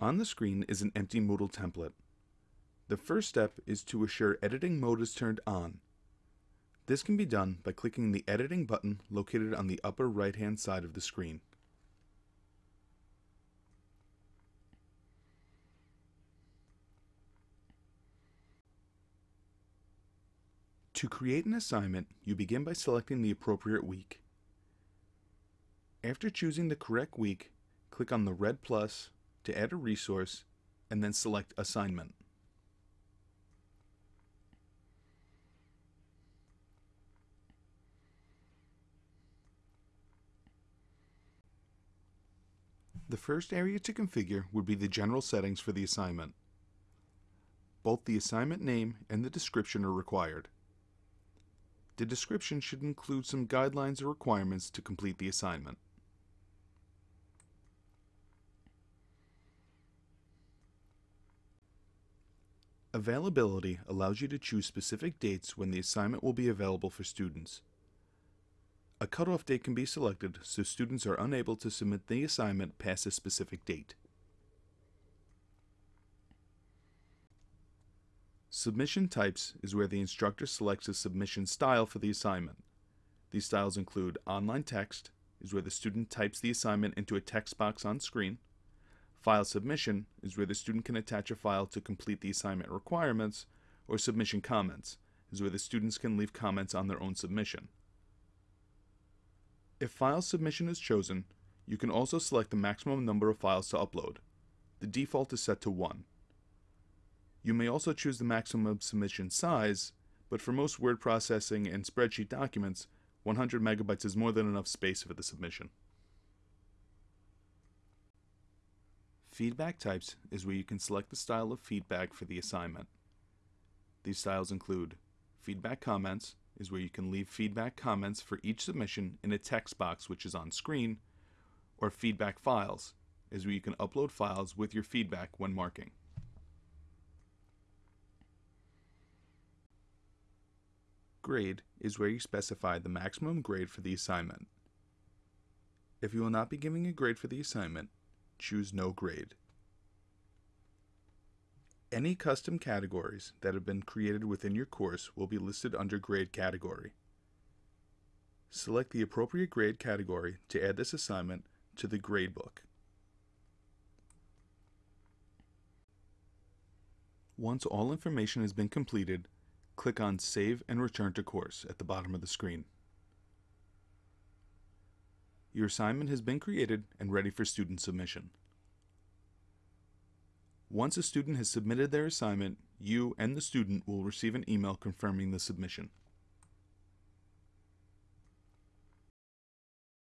On the screen is an empty Moodle template. The first step is to assure editing mode is turned on. This can be done by clicking the editing button located on the upper right hand side of the screen. To create an assignment, you begin by selecting the appropriate week. After choosing the correct week, click on the red plus to add a resource and then select Assignment. The first area to configure would be the general settings for the assignment. Both the assignment name and the description are required. The description should include some guidelines or requirements to complete the assignment. Availability allows you to choose specific dates when the assignment will be available for students. A cutoff date can be selected so students are unable to submit the assignment past a specific date. Submission types is where the instructor selects a submission style for the assignment. These styles include online text, is where the student types the assignment into a text box on screen. File submission is where the student can attach a file to complete the assignment requirements, or submission comments is where the students can leave comments on their own submission. If file submission is chosen, you can also select the maximum number of files to upload. The default is set to 1. You may also choose the maximum submission size, but for most word processing and spreadsheet documents, 100 megabytes is more than enough space for the submission. Feedback types is where you can select the style of feedback for the assignment. These styles include feedback comments is where you can leave feedback comments for each submission in a text box which is on screen, or feedback files is where you can upload files with your feedback when marking. Grade is where you specify the maximum grade for the assignment. If you will not be giving a grade for the assignment, choose No Grade. Any custom categories that have been created within your course will be listed under Grade category. Select the appropriate grade category to add this assignment to the gradebook. Once all information has been completed, click on Save and Return to Course at the bottom of the screen. Your assignment has been created and ready for student submission. Once a student has submitted their assignment, you and the student will receive an email confirming the submission.